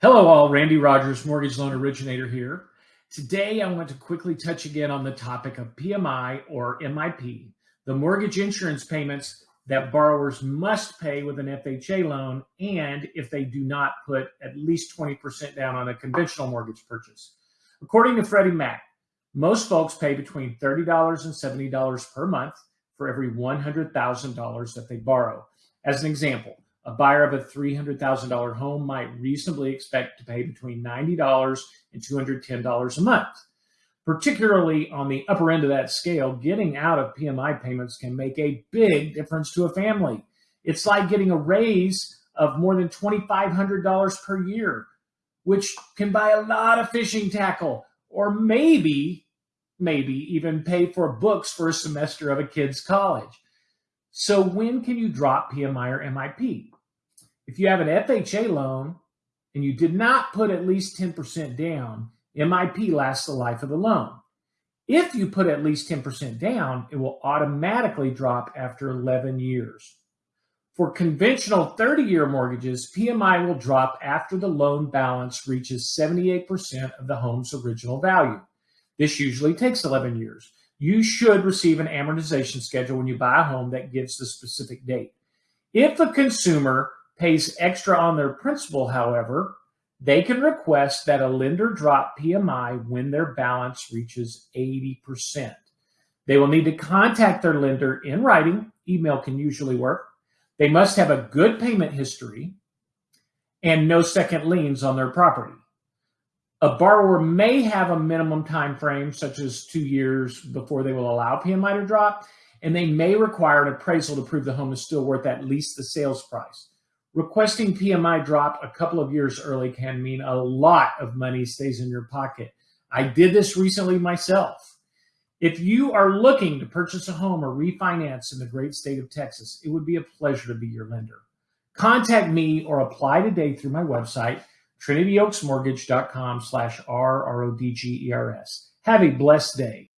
Hello, all. Randy Rogers, mortgage loan originator here. Today, I want to quickly touch again on the topic of PMI or MIP, the mortgage insurance payments that borrowers must pay with an FHA loan, and if they do not put at least 20% down on a conventional mortgage purchase. According to Freddie Mac, most folks pay between $30 and $70 per month for every $100,000 that they borrow. As an example, a buyer of a $300,000 home might reasonably expect to pay between $90 and $210 a month. Particularly on the upper end of that scale, getting out of PMI payments can make a big difference to a family. It's like getting a raise of more than $2,500 per year, which can buy a lot of fishing tackle or maybe, maybe even pay for books for a semester of a kid's college. So when can you drop PMI or MIP? If you have an FHA loan and you did not put at least 10% down, MIP lasts the life of the loan. If you put at least 10% down, it will automatically drop after 11 years. For conventional 30 year mortgages, PMI will drop after the loan balance reaches 78% of the home's original value. This usually takes 11 years. You should receive an amortization schedule when you buy a home that gives the specific date. If a consumer pays extra on their principal, however, they can request that a lender drop PMI when their balance reaches 80%. They will need to contact their lender in writing. Email can usually work. They must have a good payment history and no second liens on their property. A borrower may have a minimum time frame, such as two years before they will allow PMI to drop, and they may require an appraisal to prove the home is still worth at least the sales price. Requesting PMI drop a couple of years early can mean a lot of money stays in your pocket. I did this recently myself. If you are looking to purchase a home or refinance in the great state of Texas, it would be a pleasure to be your lender. Contact me or apply today through my website, trinityoaksmortgage.com slash R-R-O-D-G-E-R-S. Have a blessed day.